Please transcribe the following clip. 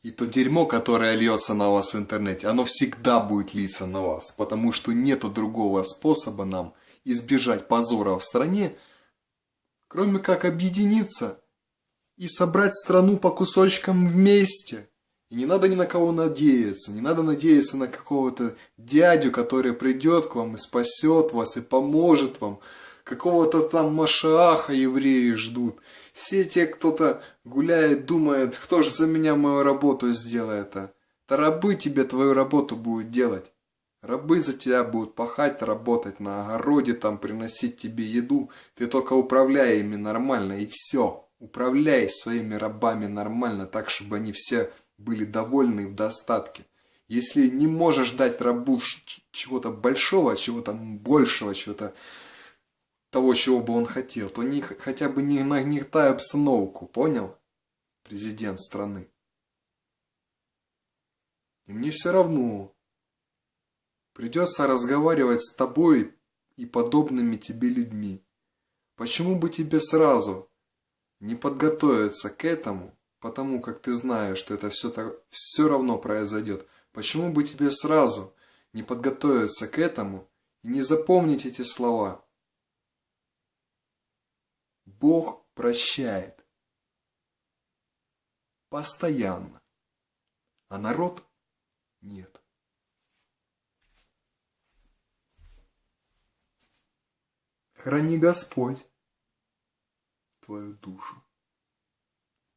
И то дерьмо, которое льется на вас в интернете, оно всегда будет литься на вас, потому что нету другого способа нам избежать позора в стране, кроме как объединиться и собрать страну по кусочкам вместе. И не надо ни на кого надеяться, не надо надеяться на какого-то дядю, который придет к вам и спасет вас, и поможет вам. Какого-то там Машааха евреи ждут. Все те, кто-то гуляет, думает, кто же за меня мою работу сделает, а? Да рабы тебе твою работу будут делать. Рабы за тебя будут пахать, работать на огороде, там приносить тебе еду. Ты только управляй ими нормально и все. Управляй своими рабами нормально, так, чтобы они все были довольны в достатке. Если не можешь дать рабу чего-то большого, чего-то большего, чего-то того, чего бы он хотел, то не, хотя бы не нагнетай обстановку, понял? Президент страны. И мне все равно. Придется разговаривать с тобой и подобными тебе людьми. Почему бы тебе сразу не подготовиться к этому, потому как ты знаешь, что это все, так, все равно произойдет? Почему бы тебе сразу не подготовиться к этому и не запомнить эти слова? Бог прощает. Постоянно. А народ нет. Храни Господь твою душу.